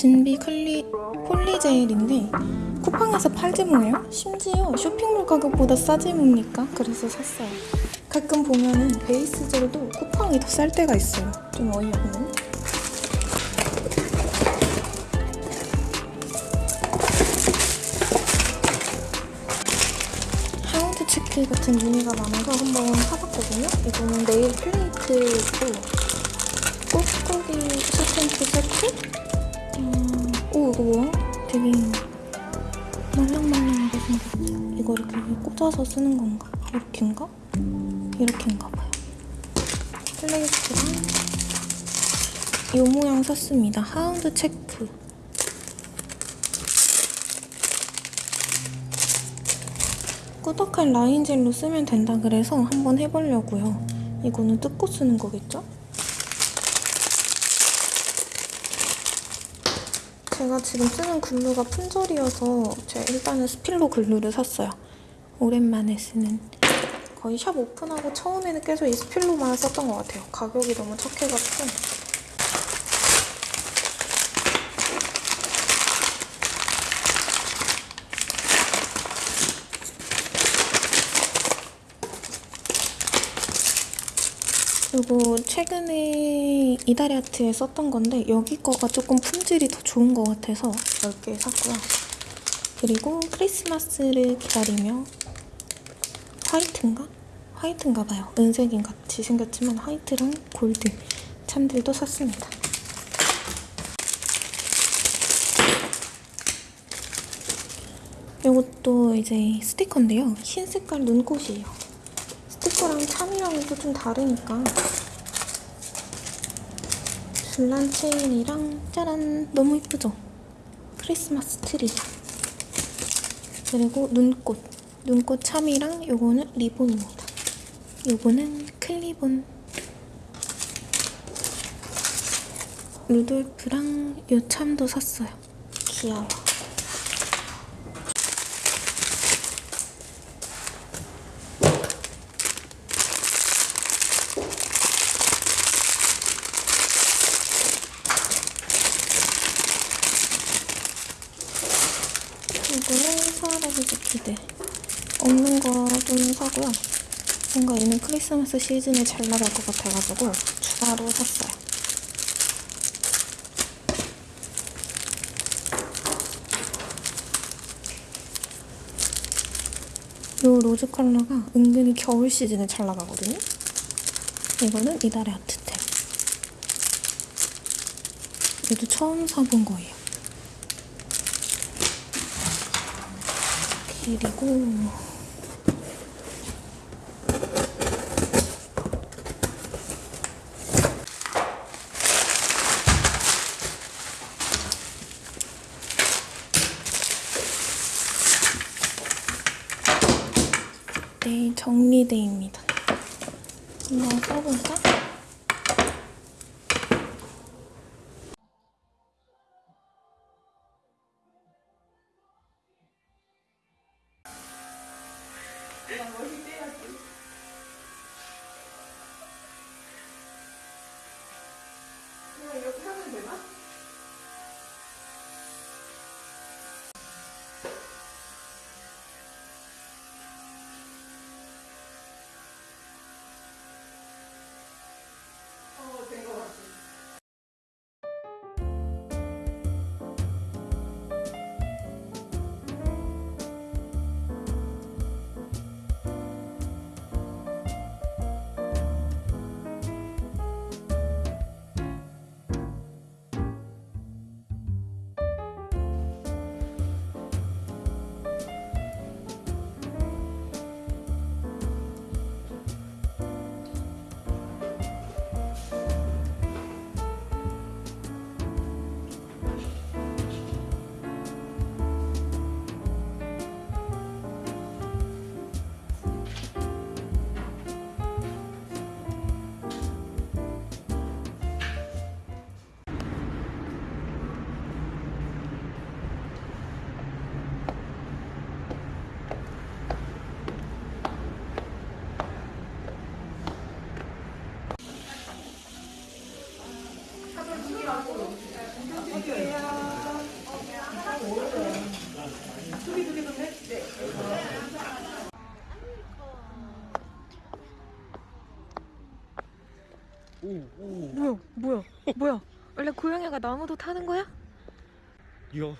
진비 clear poly gel인데 쿠팡에서 팔지 뭐예요? 심지어 쇼핑몰 가격보다 싸지 뭡니까? 그래서 샀어요. 가끔 보면은 베이스 젤도 쿠팡이 더 쌀 때가 있어요. 좀 어이없네. hound 체크 같은 무늬가 많아서 한번 사봤거든요. 이거는 네일 플레이트고 꾹꾹이 스탬프 세트? 이거 뭐야? 되게 말랑말랑하게 생겼죠? 이거 이렇게 꽂아서 쓰는 건가? 이렇게인가? 이렇게인가 봐요. 플레이트랑 이 모양 샀습니다. hound 체크. 꾸덕한 라인 젤로 쓰면 된다 그래서 한번 해보려고요. 이거는 뜯고 쓰는 거겠죠? 제가 지금 쓰는 글루가 품절이어서 제가 일단은 스필로 글루를 샀어요. 오랜만에 쓰는 거의 샵 오픈하고 처음에는 계속 이 스필로만 썼던 것 같아요. 가격이 너무 착해가지고 이거 최근에 이다리아트에 썼던 건데 여기 거가 조금 품질이 더 좋은 것 같아서 10개 샀고요. 그리고 크리스마스를 기다리며 화이트인가? 화이트인가 봐요. 은색인 같이 생겼지만 화이트랑 골드 참들도 샀습니다. 이것도 이제 스티커인데요. 흰 색깔 눈꽃이에요. 스티커랑 charm이랑은 또 좀 다르니까. 줄란 체인이랑 짜란 너무 이쁘죠? 크리스마스 트리. 그리고 눈꽃. 눈꽃 charm이랑 요거는 리본입니다. 요거는 큰 리본. 루돌프랑 요 참도 샀어요. 귀여워 이거는 스와로브스키들 없는 거 좀 사고요. 뭔가 얘는 크리스마스 시즌에 잘 나갈 것 같아가지고 추가로 샀어요. 이 로즈 컬러가 은근히 겨울 시즌에 잘 나가거든요. 이거는 이달의 아트템. 얘도 처음 사본 거예요. 그리고 네, 정리대입니다. 한번 써볼까? 나무도 타는 거야? 이거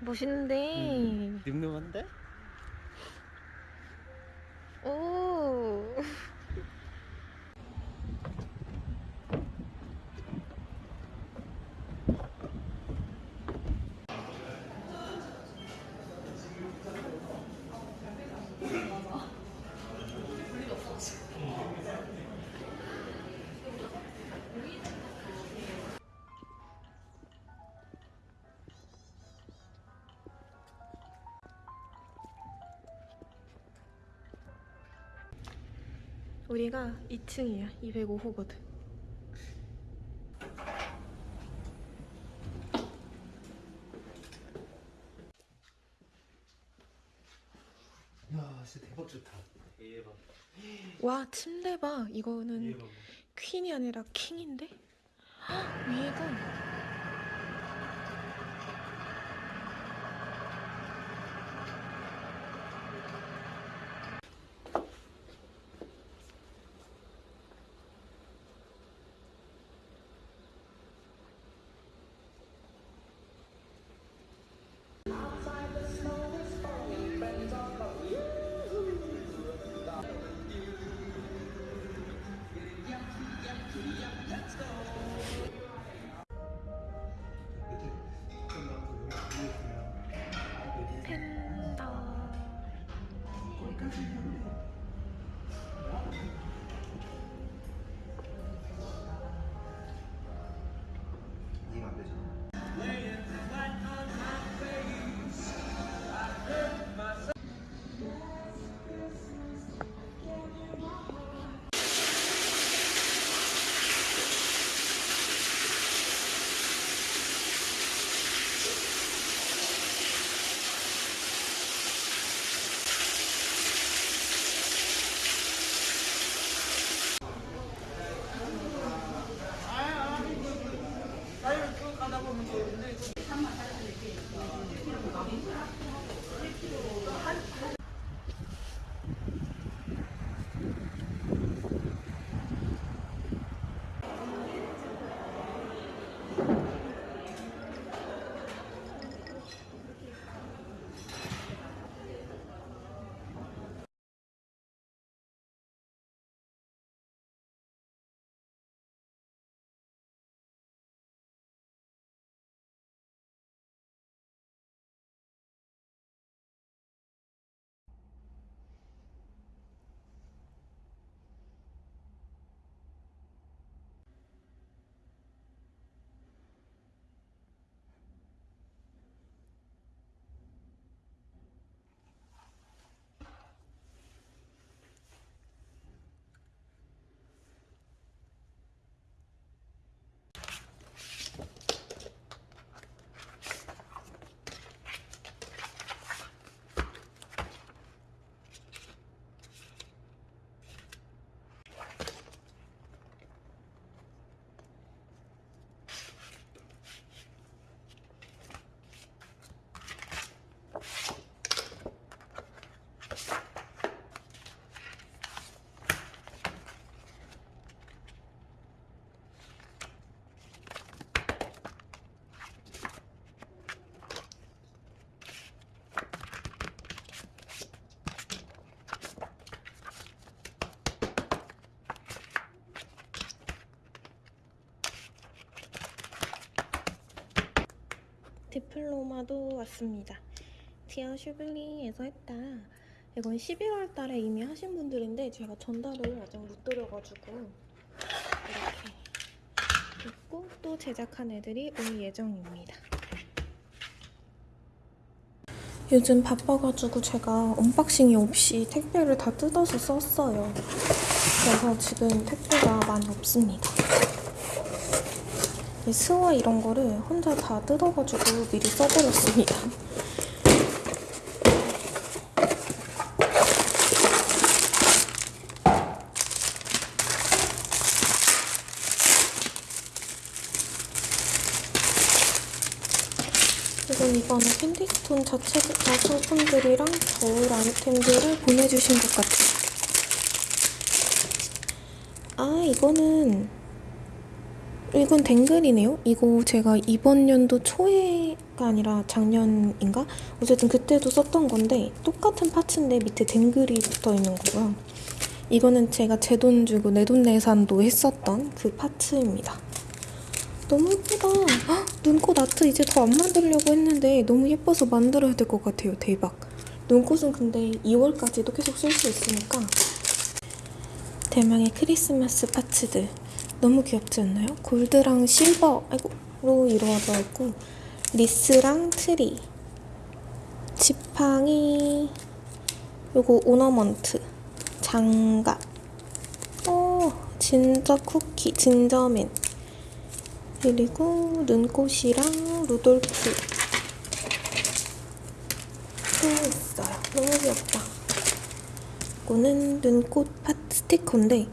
멋있는데. 늠름한데? 우리가 2층이야. 205호거든. 야 진짜 대박 좋다 대박 와, 침대 봐. 이거는 대박 퀸이 아니라 킹인데? 헉, 위에가 디플로마도 왔습니다. 디아 슈블리에서 했다. 이건 11월 달에 이미 하신 분들인데 제가 전달을 아직 못 드려가지고 이렇게 있고 또 제작한 애들이 올 예정입니다. 요즘 바빠가지고 제가 unboxing이 없이 택배를 다 뜯어서 썼어요. 그래서 지금 택배가 많이 없습니다. 이 스와 이런 거를 혼자 다 뜯어가지고 미리 써버렸습니다. 이건 이번에 캔디스톤 자체 상품들이랑 겨울 아이템들을 보내주신 것 같아요. 아 이거는 이건 댕글이네요. 이거 제가 이번 연도 초에가 아니라 작년인가? 어쨌든 그때도 썼던 건데 똑같은 파츠인데 밑에 댕글이 붙어 있는 거고요. 이거는 제가 제 돈 주고 내 돈 내산도 했었던 그 파츠입니다. 너무 예쁘다. 헉, 눈꽃 아트 이제 더 안 만들려고 했는데 너무 예뻐서 만들어야 될 것 같아요. 대박. 눈꽃은 근데 2월까지도 계속 쓸 수 있으니까 대망의 크리스마스 parts들 너무 귀엽지 않나요? 골드랑 실버 이걸로 이루어져 있고 wreath랑 트리 지팡이 요거 ornament 장갑. 어 ginger 쿠키 gingerman 그리고 눈꽃이랑 루돌프. 또 있어요. 너무 귀엽다. 이거는 눈꽃 파 스티커인데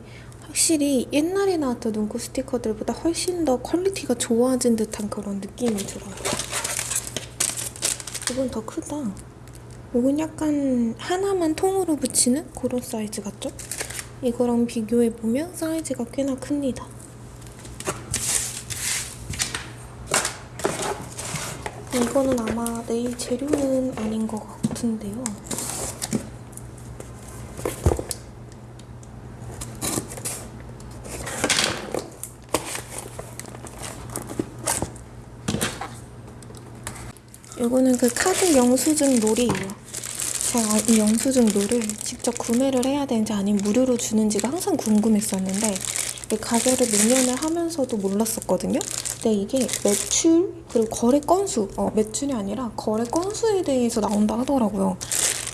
확실히 옛날에 나왔던 눈꽃 스티커들보다 훨씬 더 quality가 좋아진 듯한 그런 느낌이 들어요. 이건 더 크다. 이건 약간 하나만 통으로 붙이는 그런 사이즈 같죠? 이거랑 비교해보면 사이즈가 꽤나 큽니다. 이거는 아마 네일 재료는 아닌 것 같은데요. 이거는 그 카드 영수증 놀이에요. 제가 이 영수증 놀을 직접 구매를 해야 되는지 아니면 무료로 주는지가 항상 궁금했었는데 이 가격을 매년을 하면서도 몰랐었거든요. 근데 이게 매출 그리고 거래 건수, 어, 매출이 아니라 거래 건수에 대해서 나온다 하더라고요.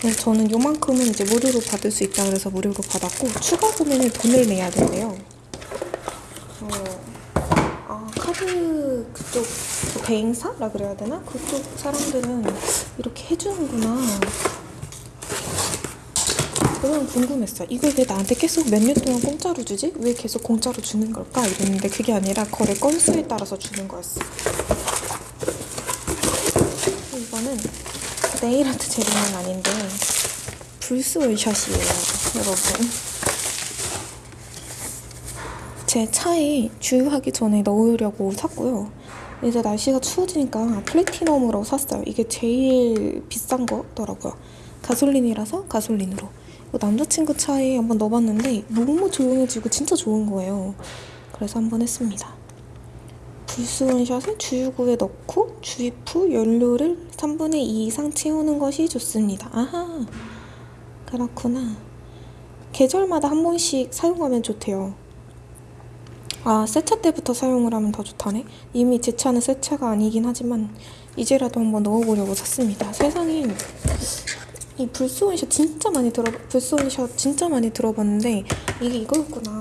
그래서 저는 요만큼은 이제 무료로 받을 수 있다 그래서 무료로 받았고 추가 구매는 돈을 내야 된대요. 어, 아 카드 그쪽 그 대행사라 그래야 되나? 그쪽 사람들은 이렇게 해주는구나. 그건 궁금했어. 이걸 왜 나한테 계속 몇 년 동안 공짜로 주지? 왜 계속 공짜로 주는 걸까? 이랬는데 그게 아니라 거래 건수에 따라서 주는 거였어. 이거는 네일아트 재료는 아닌데 불스 원샷이에요, 여러분. 제 차에 주유하기 전에 넣으려고 샀고요. 이제 날씨가 추워지니까 플래티넘으로 샀어요. 이게 제일 비싼 거더라고요. 가솔린이라서 가솔린으로. 남자친구 차에 한번 넣어봤는데 너무 조용해지고 진짜 좋은 거예요. 그래서 한번 했습니다. 불스 원샷을 주유구에 넣고 주입 후 연료를 3분의 2 이상 채우는 것이 좋습니다. 아하, 그렇구나. 계절마다 한 번씩 사용하면 좋대요. 아, 새차 때부터 사용을 하면 더 좋다네. 이미 제 차는 새 차가 아니긴 하지만 이제라도 한번 넣어보려고 샀습니다. 세상에 이 불소원샷 진짜 많이 들어 불소원샷 진짜 많이 들어봤는데 이게 이거였구나.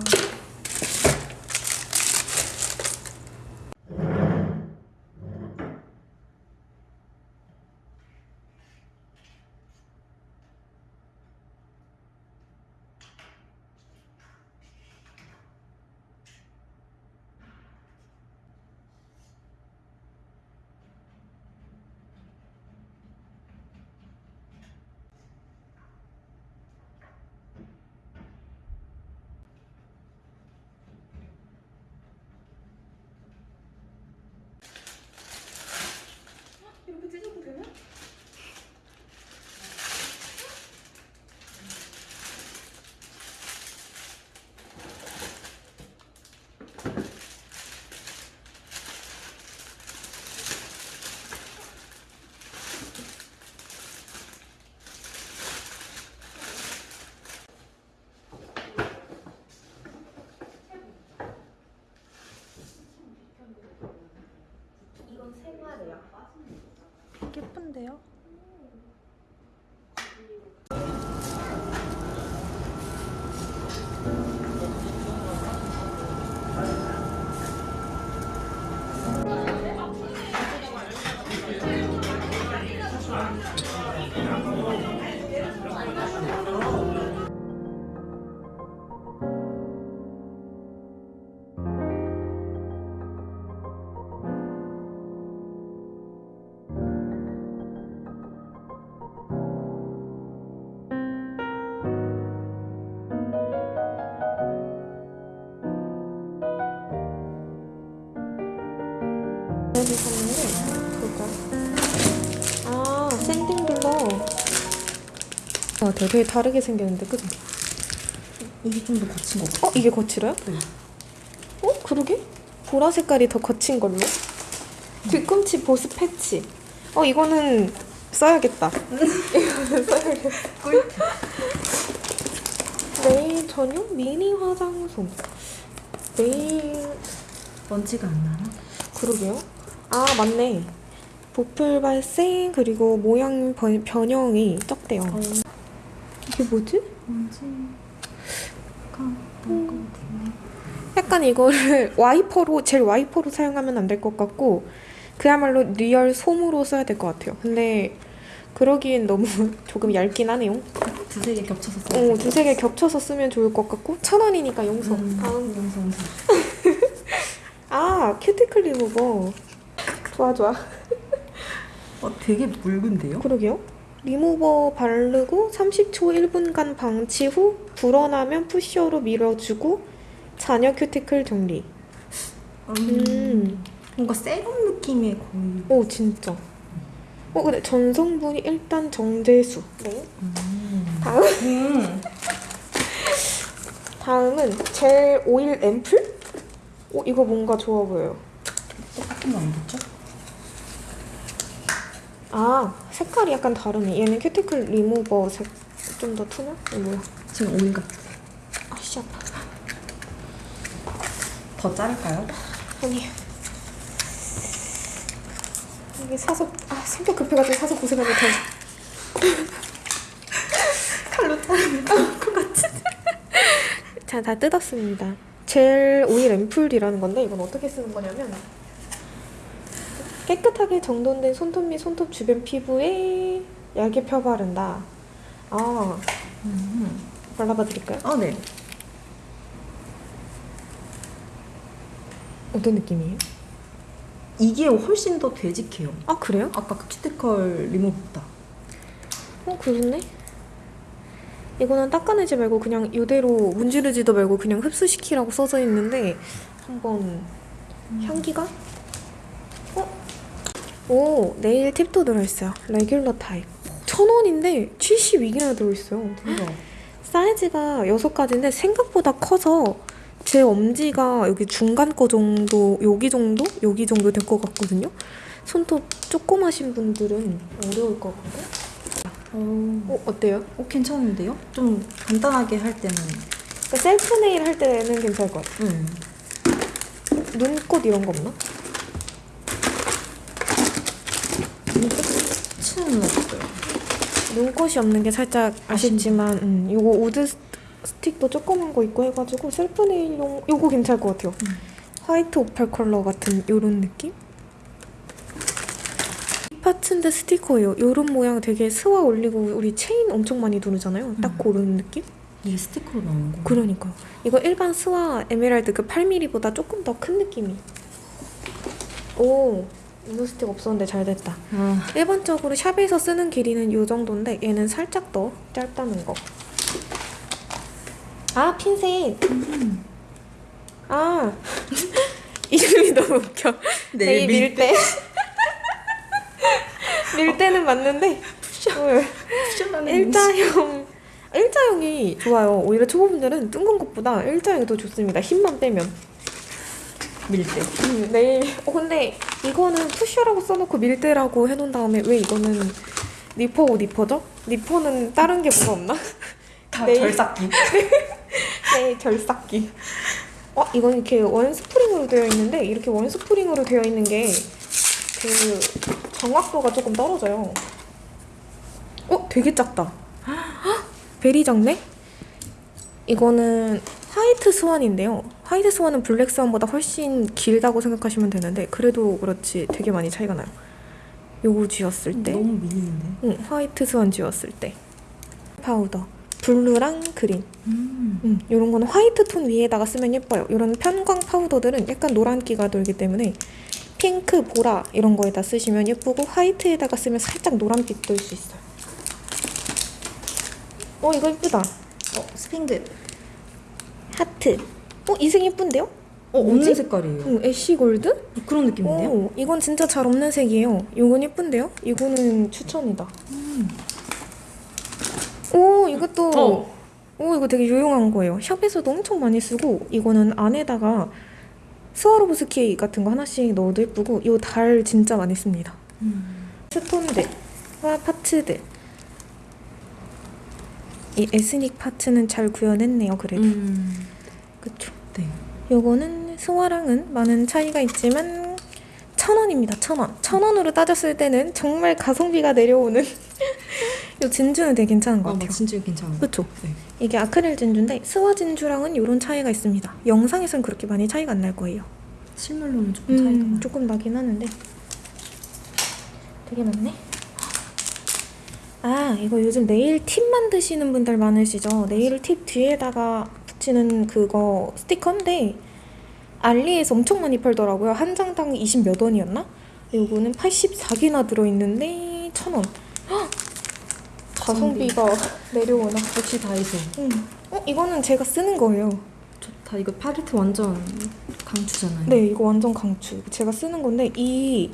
이렇게 찢으면 되나? 예쁜데요? 아, 되게, 다르게 생겼는데, 그죠? 이게 좀 더 거친 것 같아. 어, 이게 거칠어요? 네. 어, 그러게? 보라 색깔이 더 거친 걸로. 뒤꿈치 보스 패치. 어, 이거는 써야겠다. 이거는 써야겠다. 네일 전용 미니 화장솜. 네일 먼지가 안 나나? 그러게요. 아 맞네. 보풀 발생 그리고 모양 번- 변형이 적대요. 이게 뭐지? 먼지가 난것 같은데. 약간 이거를 와이퍼로 젤 와이퍼로 사용하면 안 될 것 같고 그야말로 real 솜으로 써야 될 것 같아요. 근데 그러기엔 너무 조금 얇긴 하네요. 두세 개 겹쳐서 써야 어, 두세 개 겹쳐서 쓰면 좋을 것 같고 천 원이니까 용서. 음, 다음 용서 용서. 아 큐티클 리무버. 좋아 좋아. 어 되게 묽은데요? 그러게요. 리무버 바르고 30초 1분간 방치 후 불어나면 pusher로 밀어주고 잔여 큐티클 정리. 음. 뭔가 세럼 느낌의 거의. 오 진짜. 어 근데 전성분이 일단 정제수. 네. 다음 음. 다음은 젤 오일 앰플? 오 이거 뭔가 좋아 보여요. 똑같은 거 아니겠죠? 아 색깔이 약간 다르네. 얘는 큐티클 리무버 색 좀 더 투명? 이거 뭐야? 지금 오일 같아. 아씨 아파. 더 자를까요? 아니 이게 사서 아 성격 급해가지고 사서 고생하면 더 칼로 자르면 것 같지? 자, 다 뜯었습니다. 젤 오일 앰플이라는 건데 이건 어떻게 쓰는 거냐면 깨끗하게 정돈된 손톱 및 손톱 주변 피부에 얇게 펴바른다. 아, 음. 발라봐 드릴까요? 아 네. 어떤 느낌이에요? 이게 훨씬 더 되직해요. 아, 그래요? 아까 그 큐티컬 리무버보다. 어, 그렇네. 이거는 닦아내지 말고 그냥 이대로 문지르지도 말고 그냥 흡수시키라고 써져 있는데 한번 향기가? 어? 오, 네일 팁도 들어있어요. 레귤러 타입. 천 원인데 72개나 들어있어요. 대박. 사이즈가 6가지인데 생각보다 커서 제 엄지가 여기 중간 거 정도, 여기 정도? 여기 정도 될 것 같거든요. 손톱 조그마신 분들은 어려울 것 같거든요. 어, 어, 어때요? 어 괜찮은데요? 좀 간단하게 할 때는. 그러니까 셀프 네일 할 때는 괜찮을 것 같아요. 음. 눈꽃 이런 거 없나? 치는 없어요. 눈꽃이 없는 게 살짝 아쉽지만 음, 요거 wood 스- 스틱도 조그만 거 있고 해가지고 셀프 네일용 요거 괜찮을 것 같아요. 음. 화이트 오팔 컬러 같은 요런 느낌? parts인데 스티커예요. 요런 모양 되게 스와 올리고 우리 체인 엄청 많이 두르잖아요. 딱 음. 그런 느낌? 이게 스티커로 나오는 거. 그러니까 이거 일반 스와 에메랄드 그 8mm보다 조금 더 큰 느낌이. 오, wood 스틱 없었는데 잘 됐다. 아, 일반적으로 샵에서 쓰는 길이는 이 정도인데 얘는 살짝 더 짧다는 거. 아 핀셋. 아 이름이 너무 웃겨. 네, 네, 밀대. 밀대는 맞는데 일자형 일자형이 좋아요. 오히려 초보분들은 둥근 것보다 일자형이 더 좋습니다. 힘만 빼면. 밀대. 음, 네. 어 근데 이거는 푸셔라고 써놓고 밀대라고 해놓은 다음에 왜 이거는 니퍼고 니퍼죠? 니퍼는 다른 게 뭐가 없나? 다 네. 절삭기. 네, 절삭기. 어, 이건 이렇게 one 스프링으로 되어 있는데 이렇게 one 스프링으로 되어 있는 게 그 정확도가 조금 떨어져요. 어, 되게 작다. 헉, very 작네? 이거는 화이트 스완인데요. 화이트 스완은 블랙 스완보다 훨씬 길다고 생각하시면 되는데 그래도 그렇지 되게 많이 차이가 나요. 요거 쥐었을 때. 너무 미니인데. 응, 화이트 스완 쥐었을 때. 파우더. 블루랑 그린. 음. 음, 이런 거는 화이트 톤 위에다가 쓰면 예뻐요. 이런 편광 파우더들은 약간 노란기가 돌기 때문에 핑크, 보라 이런 거에다 쓰시면 예쁘고 화이트에다가 쓰면 살짝 노란빛 돌 수 있어요. 어 이거 예쁘다. 어 핑크. 하트. 어 이색 예쁜데요? 어? 없는 색깔이에요. 응, ash gold? 그런 느낌인데요? 오, 이건 진짜 잘 없는 색이에요. 이건 예쁜데요? 이거는 추천이다. 음. 오 이것도 어. 오 이거 되게 유용한 거예요. 샵에서도 엄청 많이 쓰고 이거는 안에다가 스와로브스키 같은 거 하나씩 넣어도 예쁘고 이 달 진짜 많이 씁니다. 음. stone들과 parts들 이 ethnic parts는 잘 구현했네요. 그래도 음. 그쵸. 네. 요거는 스와랑은 많은 차이가 있지만 천 원입니다. 천 원. 천 원으로 따졌을 때는 정말 가성비가 내려오는 요 진주는 되게 괜찮은 것 어, 같아요. 막 진짜 괜찮아. 그쵸? 네. 이게 아크릴 진주인데 스와 진주랑은 이런 차이가 있습니다. 영상에선 그렇게 많이 차이가 안 날 거예요. 실물로는 조금 차이가 음, 나. 조금 나긴 하는데 되게 많네. 아 이거 요즘 네일 팁 만드시는 분들 많으시죠? 네일 팁 뒤에다가 붙이는 그거 스티커인데 알리에서 엄청 많이 팔더라고요. 한 장당 20 몇 원이었나? 요거는 84개나 들어있는데 천 원. 헉! 가성비가 내려오나? 역시 다이소. 음. 어 이거는 제가 쓰는 거예요. 좋다. 이거 팔레트 완전 강추잖아요. 네, 이거 완전 강추. 제가 쓰는 건데 이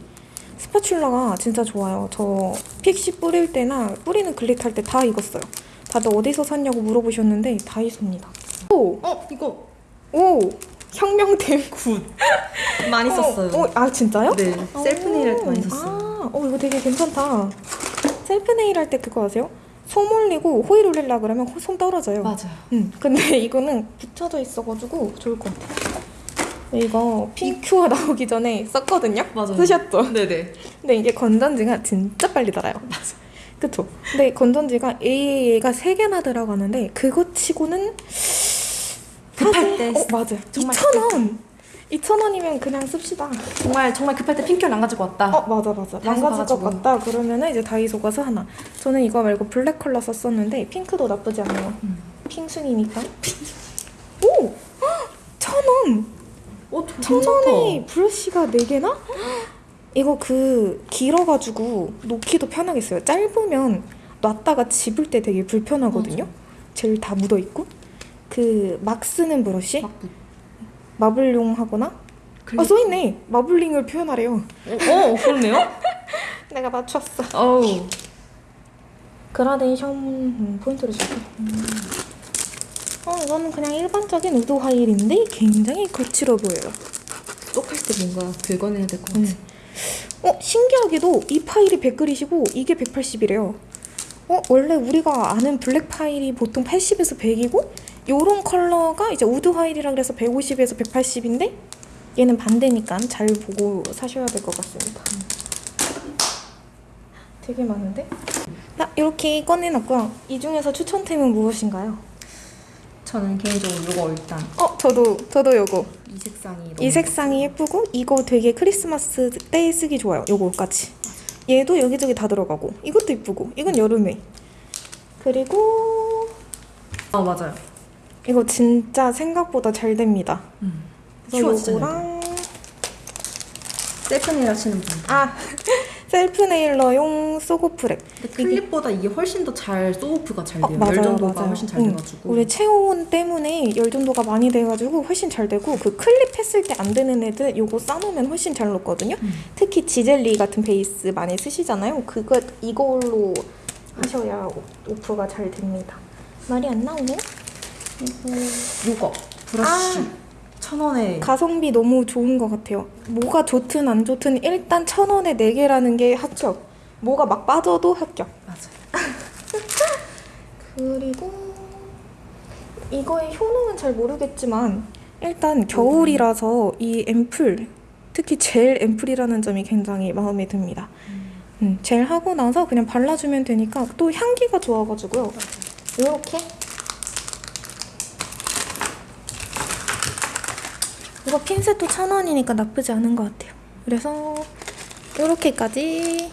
spatula가 진짜 좋아요. 저 pixie 뿌릴 때나 뿌리는 glitter 할 때 다 써요. 다들 어디서 샀냐고 물어보셨는데 다이소입니다. 오, 어, 이거 오, 혁명템. 굿. 많이 썼어요. 어, 어, 아 진짜요? 네. 셀프 네일 할때 많이 오, 썼어요. 아, 어 이거 되게 괜찮다. 셀프 네일 할 때 그거 아세요? 솜 올리고 호일 올리려 그러면 호- 솜 떨어져요. 맞아요. 응, 근데 이거는 붙여져 있어가지고 좋을 것 같아요. 이거 pin cure 나오기 전에 썼거든요? 맞아요. 쓰셨죠? 네네. 근데 이게 건전지가 진짜 빨리 닳아요. 맞아. 그쵸? 근데 건전지가 AAA가 3개나 들어가는데 그거 치고는 급할 때 어, 맞아요. 정말 2,000원! 2,000원이면 그냥 씁시다. 정말 정말 급할 때 핑크를 안 가지고 왔다. 어, 맞아, 맞아. 것 가가지고. 같다. 그러면은 이제 다이소 가서 하나. 저는 이거 말고 블랙 컬러 썼었는데 핑크도 나쁘지 않아요. 음. 핑순이니까. 오! 헉! 천 원! 어, 천 원에 브러쉬가 4개나? 이거 그 길어가지고 놓기도 편하겠어요. 짧으면 놨다가 집을 때 되게 불편하거든요. 젤다 묻어있고. 그 막 쓰는 브러쉬? 막 마블용 하거나? 아 써있네! 마블링을 표현하래요. 어, 그렇네요. 내가 맞췄어. 어우. 그라데이션 음, 포인트를 줄게. 어, 이거는 그냥 일반적인 wood file인데 굉장히 거칠어 보여요. soak 할 때 뭔가 긁어내야 될 것 같아. 음. 어, 신기하게도 이 file이 100 grit이고 이게 180이래요. 어, 원래 우리가 아는 black file이 보통 80에서 100이고 요런 컬러가 이제 wood file이라 그래서 150에서 180인데 얘는 반대니까 잘 보고 사셔야 될 것 같습니다. 되게 많은데? 자, 이렇게 꺼내놨고요. 이 중에서 추천템은 무엇인가요? 저는 개인적으로 이거 일단 어, 저도, 저도 요거. 이 색상이 이 색상이 예쁘고 이거 되게 크리스마스 때 쓰기 좋아요. 요거까지. 얘도 여기저기 다 들어가고 이것도 예쁘고 이건 여름에. 그리고 아 맞아요. 이거 진짜 생각보다 잘 됩니다. 음. 요거랑 셀프 네일 하시는 분. 아 셀프 nailer용 soak off wrap. 근데 클립보다 이게 훨씬 더 잘 soak off가 잘 어, 돼요. 맞아요, 열 전도가 맞아요. 훨씬 잘 응. 돼가지고. 우리 체온 때문에 열 전도가 많이 돼가지고 훨씬 잘 되고 그 클립 했을 때 안 되는 애들 요거 싸놓으면 훨씬 잘 녹거든요. 음. 특히 지젤리 같은 베이스 많이 쓰시잖아요. 그거 이걸로 하셔야 오- 오프가 잘 됩니다. 말이 안 나오네. 요거 브러쉬 아. 천 원에 가성비 너무 좋은 것 같아요. 뭐가 좋든 안 좋든 일단 천 원에 네 개라는 게 합격. 뭐가 막 빠져도 합격. 맞아요. 그리고 이거의 효능은 잘 모르겠지만 일단 겨울이라서 이 앰플 특히 젤 앰플이라는 점이 굉장히 마음에 듭니다. 음, 젤 하고 나서 그냥 발라주면 되니까 또 향기가 좋아가지고요. 이렇게 이거 핀셋도 천 원이니까 나쁘지 않은 것 같아요. 그래서 이렇게까지